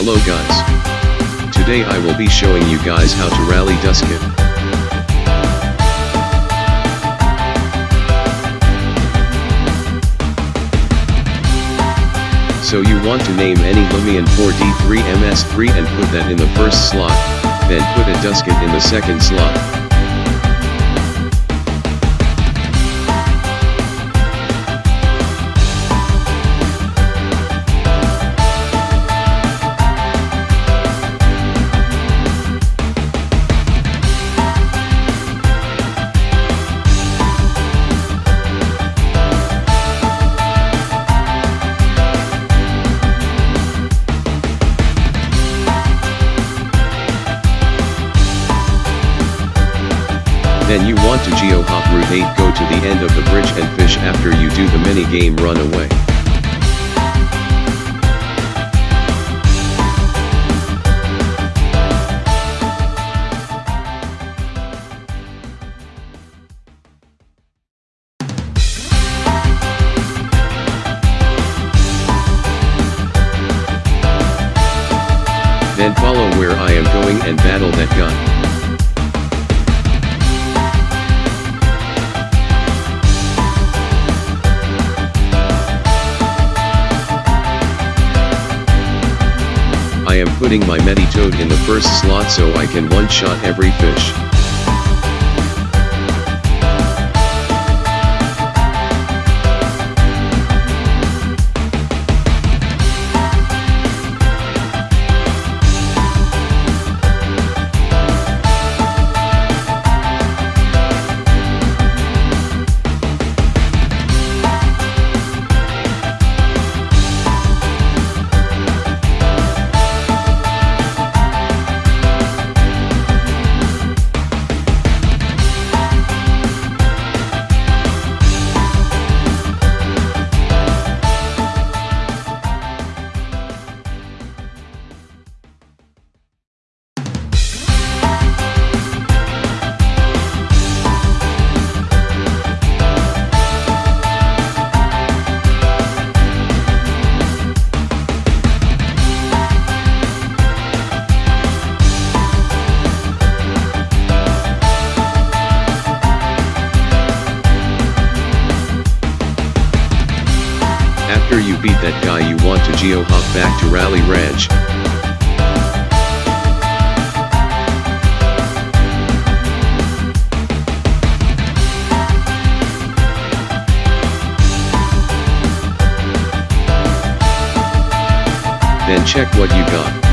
Hello guys. Today I will be showing you guys how to rally Duskit. So you want to name any Loomian 4D3 MS3 and put that in the first slot, then put a Duskit in the second slot. Then you want to geo-hop route 8 go to the end of the bridge and fish after you do the mini game run away. Then follow where I am going and battle that guy. I am putting my Meditoad in the first slot so I can one-shot every fish. After you beat that guy you want to geo-hop back to Rally Ranch. Then check what you got.